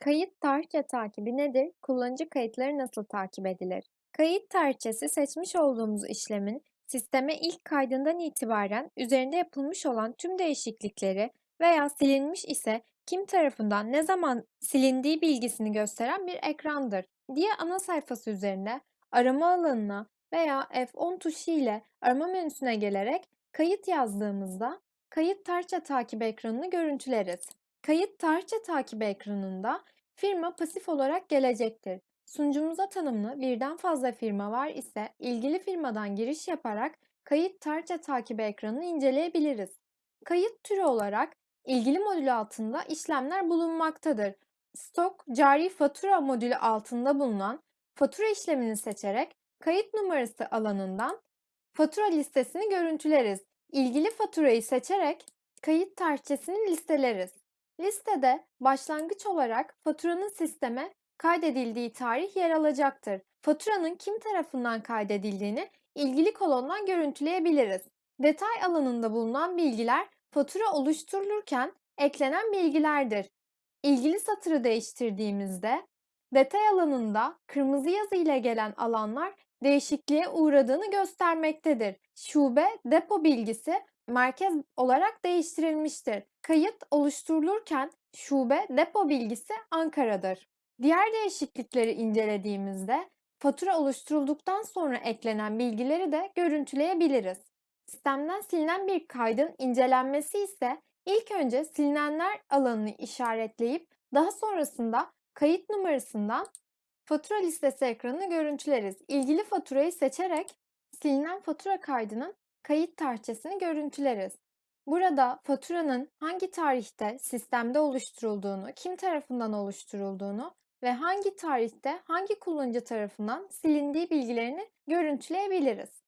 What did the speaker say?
Kayıt tarihçe takibi nedir? Kullanıcı kayıtları nasıl takip edilir? Kayıt tarihçesi seçmiş olduğumuz işlemin sisteme ilk kaydından itibaren üzerinde yapılmış olan tüm değişiklikleri veya silinmiş ise kim tarafından ne zaman silindiği bilgisini gösteren bir ekrandır. Diye ana sayfası üzerinde arama alanına veya F10 tuşu ile arama menüsüne gelerek kayıt yazdığımızda kayıt tarihçe takibi ekranını görüntüleriz. Kayıt tarihçe takibi ekranında firma pasif olarak gelecektir. Sunucumuza tanımlı birden fazla firma var ise ilgili firmadan giriş yaparak kayıt tarihçe takibi ekranını inceleyebiliriz. Kayıt türü olarak ilgili modül altında işlemler bulunmaktadır. Stok cari fatura modülü altında bulunan fatura işlemini seçerek kayıt numarası alanından fatura listesini görüntüleriz. İlgili faturayı seçerek kayıt tarihçesini listeleriz. Listede başlangıç olarak faturanın sisteme kaydedildiği tarih yer alacaktır. Faturanın kim tarafından kaydedildiğini ilgili kolondan görüntüleyebiliriz. Detay alanında bulunan bilgiler fatura oluşturulurken eklenen bilgilerdir. İlgili satırı değiştirdiğimizde detay alanında kırmızı yazı ile gelen alanlar değişikliğe uğradığını göstermektedir. Şube depo bilgisi merkez olarak değiştirilmiştir. Kayıt oluşturulurken şube depo bilgisi Ankara'dır. Diğer değişiklikleri incelediğimizde fatura oluşturulduktan sonra eklenen bilgileri de görüntüleyebiliriz. Sistemden silinen bir kaydın incelenmesi ise ilk önce silinenler alanını işaretleyip daha sonrasında kayıt numarasından fatura listesi ekranını görüntüleriz. İlgili faturayı seçerek silinen fatura kaydının kayıt tarihçesini görüntüleriz. Burada faturanın hangi tarihte sistemde oluşturulduğunu, kim tarafından oluşturulduğunu ve hangi tarihte hangi kullanıcı tarafından silindiği bilgilerini görüntüleyebiliriz.